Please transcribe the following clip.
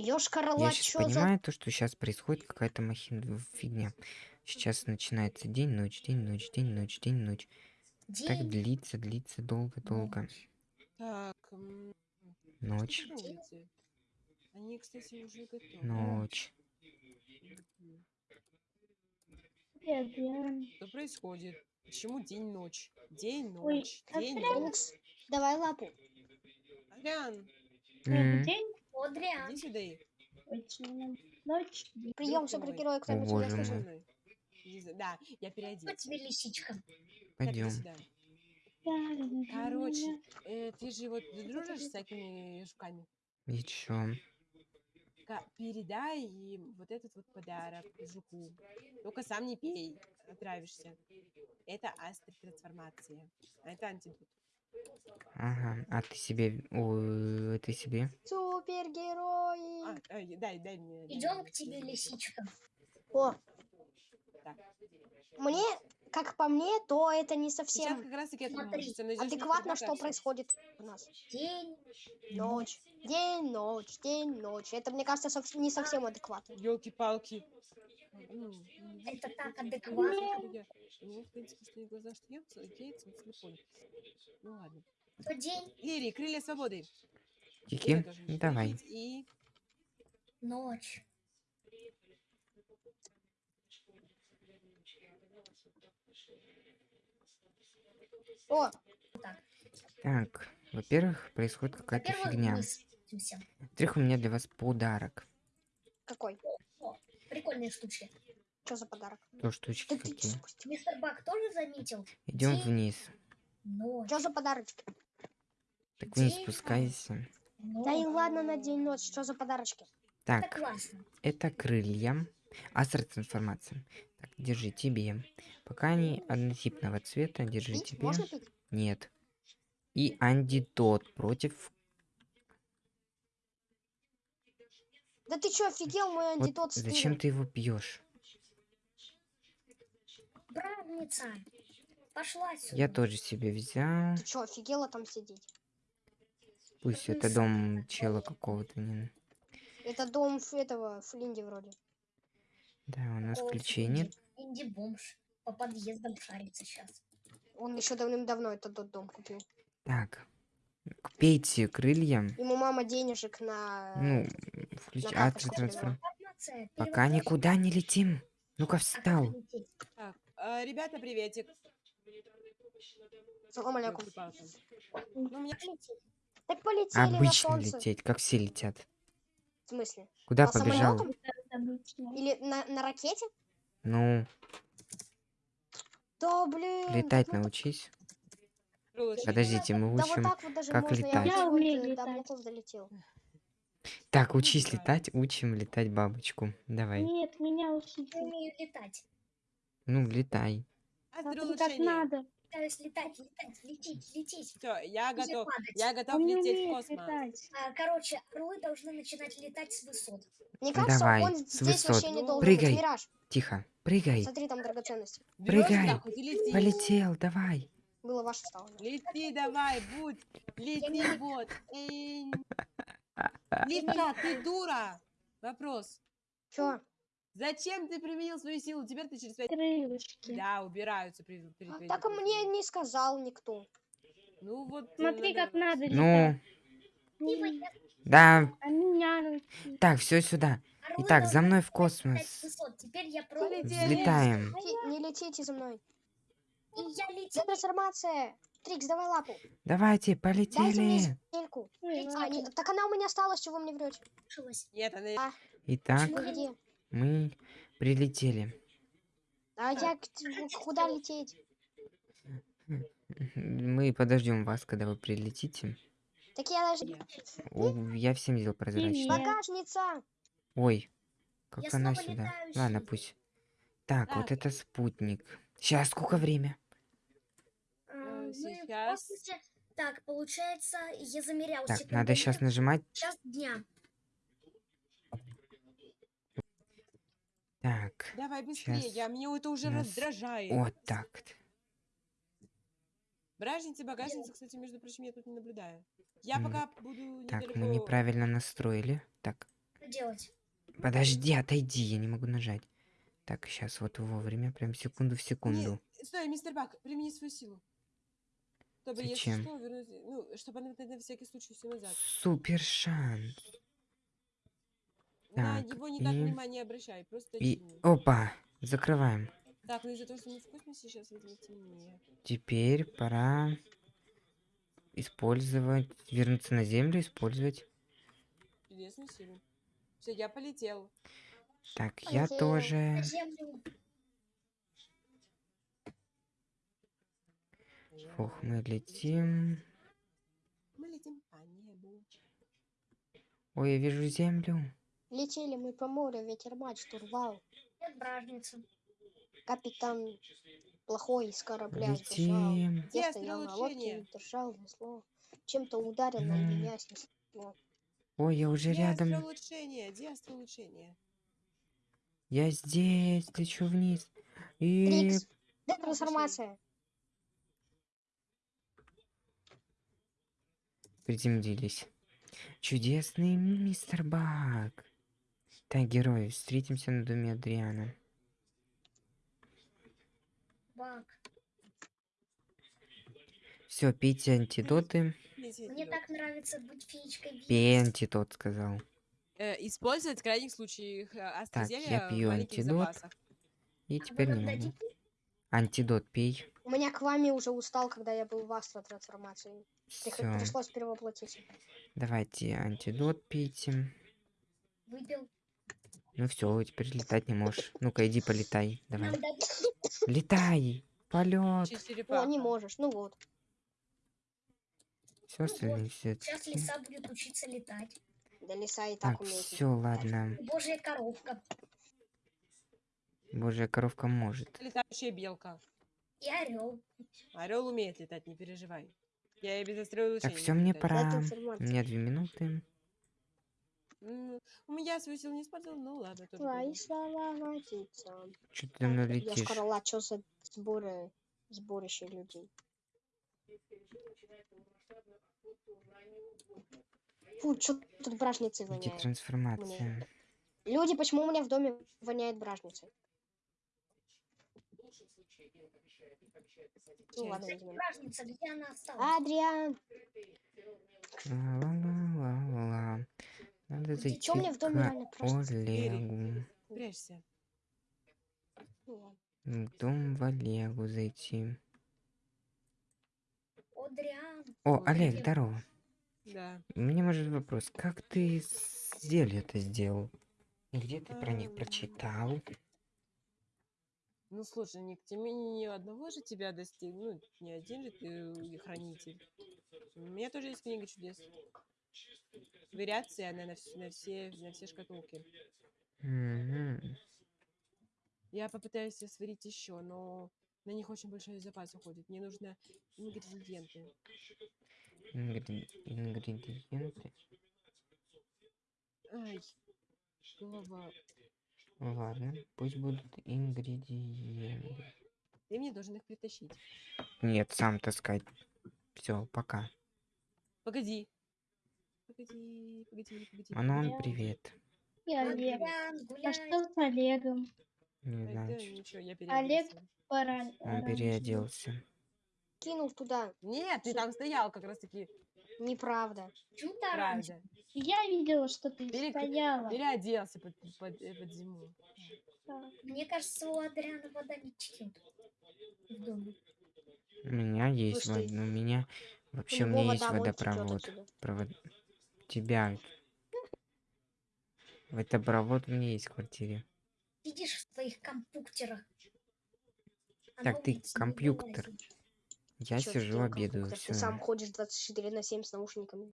Ёшкар Я сейчас понимаю то, что сейчас происходит какая-то махина фигня. Сейчас начинается день, ночь, день, ночь, день, ночь, день, ночь. Так День, длится, длится долго, долго. Так, Ночь? Они, кстати, уже готовы. ночь. Что происходит? Почему день-ночь? День-ночь, Ой, день-ночь. Давай лапу. Это день, Одриан. иди сюда. Прием супергероя, О, кто-нибудь боже меня мой. слышит? Со мной. Иди за- Да, я Кто переоденусь. тебе лисичка? Пойдем. Короче, э, ты же вот дружишь с всякими жуками? И чё? Ка- Передай им вот этот вот подарок жуку. Только сам не пей, отравишься. Это астротрансформация. А это антидот. Ага, а ты себе... Ой, ты себе? Супергерои. А, а, дай, дай мне. Идем к тебе, лисичка. О, Так. мне, как по мне, то это не Сейчас совсем как раз таки это Смотри, адекватно, что происходит у нас. День, Ночь, день, ночь, день, ночь. Это, мне кажется, не совсем адекватно. Елки-палки. Ну, Это так ну, адекватно. я- У него, в принципе, стоит глаза, что яйца телефоне. Ну ладно. То день, Лири, крылья свободы. Можете Давай. И ночь. О, Так, во-первых, происходит какая-то Во-первых, фигня. Во-вторых, у меня для вас подарок. какой? Прикольные штучки. Что за подарок? То штучки Да ты какие. спусти. Мистер Бак тоже заметил? Идем День, вниз. Ночь. Что за подарочки? Так вниз День, спускайся. Да и ночь. ладно на день ночь, что за подарочки? Это Так, классно. это крылья. Астротрансформация. Так, держи тебе. Пока они однотипного цвета, держи Пить? тебе. Можно пить? Нет. И антидот против... Да ты чё, офигел мой Вот антидот зачем ты его пьешь? Братница. Пошла сюда. Я тоже себе взял. Ты чё, офигела там сидеть? Пусть ты это дом чела какого-то. Не... Это дом этого Флинди вроде. Да, у нас О, ключей нет. Инди бомж. По подъездам шарится сейчас. Он еще давным-давно этот тот дом купил. Так. Пейте крылья. Ему мама денежек на... Ну, включ... на астротрансформ... Информация. Пока никуда не летим. Ну-ка А встал. Так, а, ребята, приветик. Салам алейкум. Ну, у меня Как лететь? Так полетели на Обычно солнце. лететь, как все летят. В смысле? Куда На побежал? самолётом? Обычно. Или на, на ракете? Ну, Да, блин. летать ну, научись. Подождите, мы Да вот учим. так вот даже как можно. летать. Я, вот, умею э, летать. Так, учись летать, учим летать бабочку. Давай. Нет, меня учите. Я умею летать. Ну, летай. Так как Астролучение. надо. Пытаюсь летать, летать, лететь, лететь. Все, я Уже готов. падать. Я готов Он лететь в космос. летать. А, короче, орлы должны начинать летать с высот. Мне кажется, Давай, он с здесь высот. вообще не должен прыгай. быть. Мираж, Тихо. Прыгай. смотри, там драгоценности. Берёшь Прыгай. Полетел, давай. Было ваше стало. Лети давай, будь. Лети, вот. Эй. Лиса, ты дура. Вопрос. Чё? Зачем ты применил свою силу? Теперь ты через пять... Крылышки. Да, убираются при... при- при- Так мне не сказал никто. Ну вот... э, Смотри, как надо Ну, Ну, я- да. А. Так, все сюда. Итак, за мной в космос. Теперь я пробую. Полетели. Взлетаем. Не летите за мной. И я летел. Трансформация. Трикс, давай лапу. Давайте, Дайте мне полетели. А, не- так она у меня осталась, чего вы мне врете? Нет, она... Итак, Вы где? мы прилетели. А я куда лететь? Мы подождем вас, когда вы прилетите. Так я даже... О, я всем сделал прозрачно. Привет. Багажница. Ой, как Я она сюда. летающий. Ладно, пусть. Так, вот Так. это спутник. Сейчас, сколько время? Мы в сейчас. космосе- Так, получается, я замерял Так, секунды. надо сейчас нажимать. Час дня. Так, Давай быстрее, Щас я, мне это уже нас- раздражает. вот так. вот. Бражницы, багажницы, кстати, между прочим, я тут не наблюдаю. Я М, пока буду Так, недалеко... мы неправильно настроили. Так, делать? Подожди, отойди, я не могу нажать. Так, сейчас вот вовремя, прям секунду в секунду. Не, стой, мистер Бак, примени свою силу. Чтобы, Зачем? если что, вернуть... Ну, чтобы она на, на всякий случай все назад. Супер шанс. На Так, него не так и- внимания обращай, просто И, опа, закрываем. Так, ну из-за того, что мы в космосе, сейчас видимо темнее. Теперь пора использовать, вернуться на Землю, использовать. Чудесную силу. Все, я полетел. Так, я Полетел. тоже. Ох, мы летим. Мы летим по небу. Ой, я вижу Землю. Летели мы по морю, ветер мать штурвал. Нет бражницы. Капитан плохой из корабля сбежал. Летим. Я стоял на лодке и держал весло. Чем-то ударил на меня снесло. Ой, я уже рядом. улучшение? Улучшение? Я здесь, лечу вниз. И Трикс. Трансформация. Приземлились. Чудесный мистер Баг. Так, герои, встретимся на доме Адриана. Бак. Все, пейте антидоты. Мне так нравится быть феечкой. Пей антидот, сказал. Э, использовать в крайних случаях э, астрозелья пью в маленьких антидот. запасах. И А теперь нам не могу. Антидот пей. У меня к вами уже устал, когда я был в астро трансформации. Все. Пришлось перевоплотиться. Давайте антидот пейте. Выпил. Ну все, теперь летать не можешь. Ну-ка, иди полетай. Давай. Летай! Полет! О, не можешь. Ну вот. Все остальные все. Сейчас лиса будет учиться летать. Да лиса и так Так, умеет. все, ладно. Божья коровка. Божья коровка может. Летающая белка. И орел. Орел умеет летать, не переживай. Я и без острого Так, все, мне пора. У меня две минуты. У меня свою силу не использовал, ну ладно, Твои слова водиться. Че ты за мной Я шкарла, что за сборы, сборище людей? Фу, что тут бражницей Где воняет? трансформация? Люди, почему у меня в доме воняет бражницей? Ну ладно, Кстати, возьмем. бражница, где она осталась? Адриан, Ла-ла-ла-ла-ла. Надо Ты зайти чё мне в реально просто Олегу. Прячься. В дом в Олегу зайти. Одриан. О, Олег, здорово. Да. У меня может вопрос. Как ты зелье это сделал? И где ты про них прочитал? Ну слушай, Ник, тебе ни одного же тебя достиг, ну, не один же ты э, хранитель. У меня тоже есть книга чудес. Вариация, она на, вс- на все, на все шкатулки. Мгм. Я попытаюсь сварить еще, но на них очень большой запас уходит. Мне нужно ингредиенты. Ингри- Ингредиенты. Ай, голова. Ладно, пусть будут ингредиенты. Ты мне должен их притащить. Нет, сам таскать. Все, пока. Погоди. Погоди, погоди, погоди. Манон, Я- привет. И Олег. А что с Олегом? Не знаю, да, ничего, я Олег. Пора. он переоделся. Кинул туда. Нет, ты там стоял как раз таки. Неправда. Правда. Я видела, что ты Перек- стояла. Переоделся под, под, э, под зиму. Да. Мне кажется, у Адриана вода не течет в доме. У меня есть Слушай, вода. У меня вообще у него меня есть водопровод. Провод... Тебя. Водопровод у меня есть в квартире. Сидишь в своих компьютерах. Так, ты компьютер. вылазишь. Я Чё сижу, ты, обедаю. Ты сам ходишь 24 на 7 с наушниками.